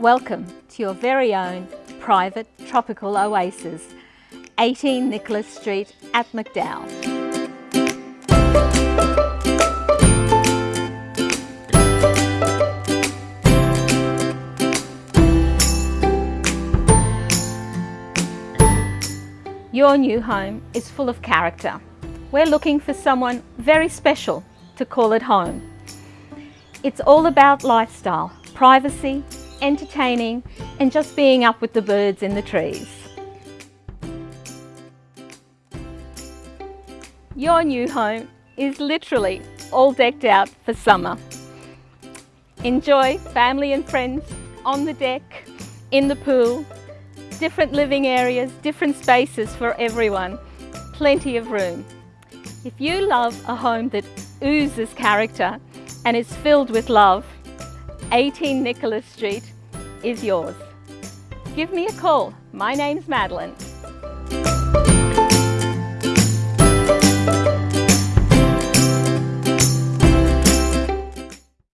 Welcome to your very own private tropical oasis, 18 Nicholas Street at McDowall. Your new home is full of character. We're looking for someone very special to call it home. It's all about lifestyle, privacy, entertaining and just being up with the birds in the trees. Your new home is literally all decked out for summer. Enjoy family and friends on the deck, in the pool, different living areas, different spaces for everyone, plenty of room. If you love a home that oozes character and is filled with love, 18 Nicholas Street is yours. Give me a call. My name's Madeline.